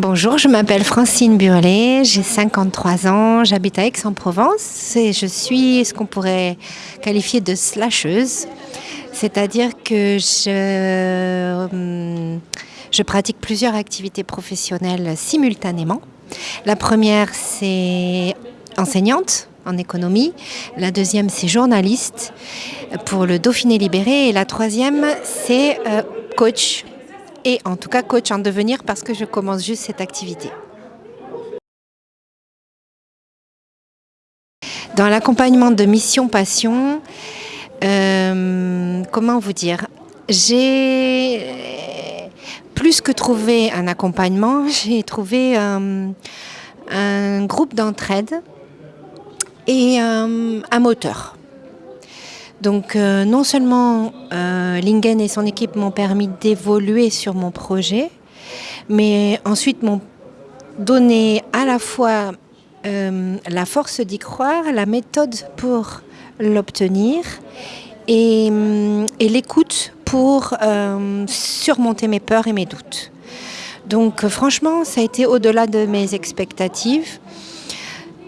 Bonjour, je m'appelle Francine Burlet, j'ai 53 ans, j'habite à Aix-en-Provence et je suis ce qu'on pourrait qualifier de slasheuse, c'est-à-dire que je, hum, je pratique plusieurs activités professionnelles simultanément. La première, c'est enseignante en économie. La deuxième, c'est journaliste pour le Dauphiné Libéré. Et la troisième, c'est euh, coach et en tout cas coach en devenir parce que je commence juste cette activité. Dans l'accompagnement de Mission Passion, euh, comment vous dire, j'ai plus que trouvé un accompagnement, j'ai trouvé euh, un groupe d'entraide et euh, un moteur. Donc euh, non seulement euh, Lingen et son équipe m'ont permis d'évoluer sur mon projet, mais ensuite m'ont donné à la fois euh, la force d'y croire, la méthode pour l'obtenir et, et l'écoute pour surmonter mes peurs et mes doutes. Donc franchement, ça a été au-delà de mes expectatives.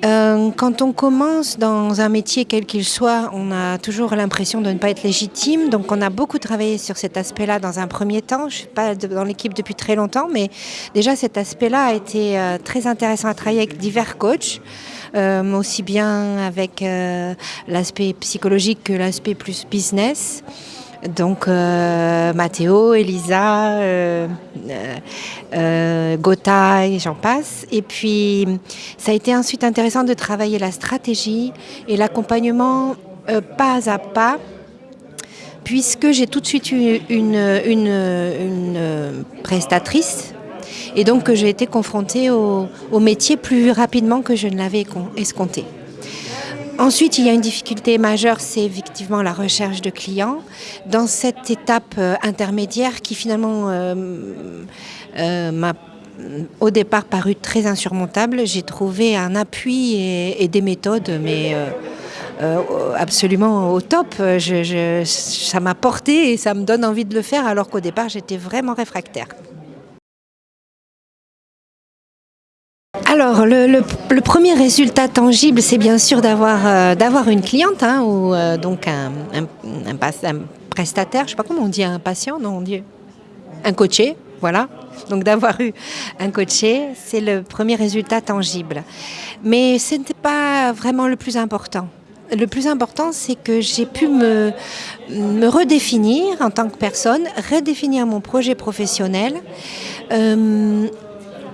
Euh, quand on commence dans un métier quel qu'il soit, on a toujours l'impression de ne pas être légitime. Donc on a beaucoup travaillé sur cet aspect-là dans un premier temps. Je ne suis pas dans l'équipe depuis très longtemps, mais déjà cet aspect-là a été euh, très intéressant à travailler avec divers coachs. Euh, aussi bien avec l'aspect psychologique que l'aspect plus business. Donc euh, Mathéo, Elisa, euh, euh, Gotha et j'en passe. Et puis ça a été ensuite intéressant de travailler la stratégie et l'accompagnement euh, pas à pas puisque j'ai tout de suite eu une, une prestatrice et donc j'ai été confrontée au métier plus rapidement que je ne l'avais escompté. Ensuite, il y a une difficulté majeure, c'est effectivement la recherche de clients. Dans cette étape euh, intermédiaire qui finalement euh, euh, m'a au départ paru très insurmontable, j'ai trouvé un appui et, des méthodes, mais absolument au top. ça m'a porté et ça me donne envie de le faire alors qu'au départ j'étais vraiment réfractaire. Alors, le, premier résultat tangible, c'est bien sûr d'avoir euh, une cliente hein, ou euh, donc un, prestataire, je ne sais pas comment on dit un patient, non, on dit un coaché, voilà. Donc d'avoir eu un coaché, c'est le premier résultat tangible. Mais ce n'était pas vraiment le plus important. Le plus important, c'est que j'ai pu me, me redéfinir en tant que personne, redéfinir mon projet professionnel. Euh,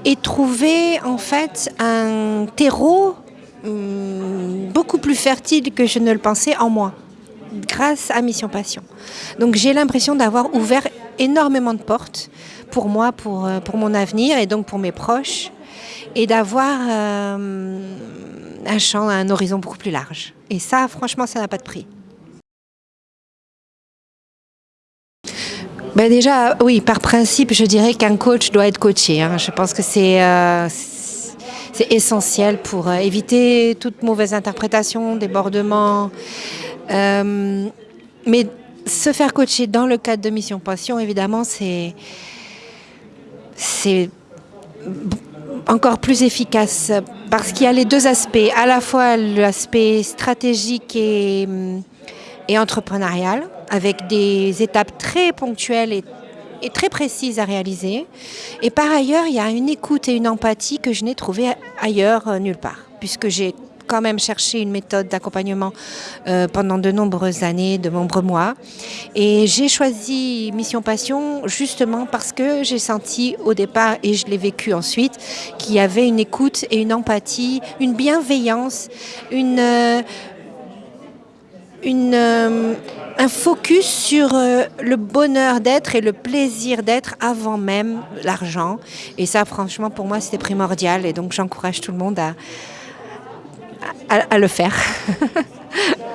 et trouver en fait un terreau hum, beaucoup plus fertile que je ne le pensais en moi, grâce à Mission Passion. Donc j'ai l'impression d'avoir ouvert énormément de portes pour moi, pour, euh, pour mon avenir et donc pour mes proches, et d'avoir euh, un champ, un horizon beaucoup plus large. Et ça, franchement, ça n'a pas de prix. Ben Déjà, oui, par principe, je dirais qu'un coach doit être coaché. Hein. Je pense que c'est euh, essentiel pour euh, éviter toute mauvaise interprétation, débordement. Euh, mais se faire coacher dans le cadre de Mission Passion, évidemment, c'est encore plus efficace parce qu'il y a les deux aspects, à la fois l'aspect stratégique et, et entrepreneurial, avec des étapes très ponctuelles et, très précises à réaliser. Et par ailleurs, il y a une écoute et une empathie que je n'ai trouvée ailleurs euh, nulle part, puisque j'ai quand même cherché une méthode d'accompagnement euh, pendant de nombreuses années, de nombreux mois. Et j'ai choisi Mission Passion justement parce que j'ai senti au départ, et je l'ai vécu ensuite, qu'il y avait une écoute et une empathie, une bienveillance, une... Euh, euh, un focus sur euh, le bonheur d'être et le plaisir d'être avant même l'argent. Et ça, franchement, pour moi, c'était primordial. Et donc, j'encourage tout le monde à, à le faire.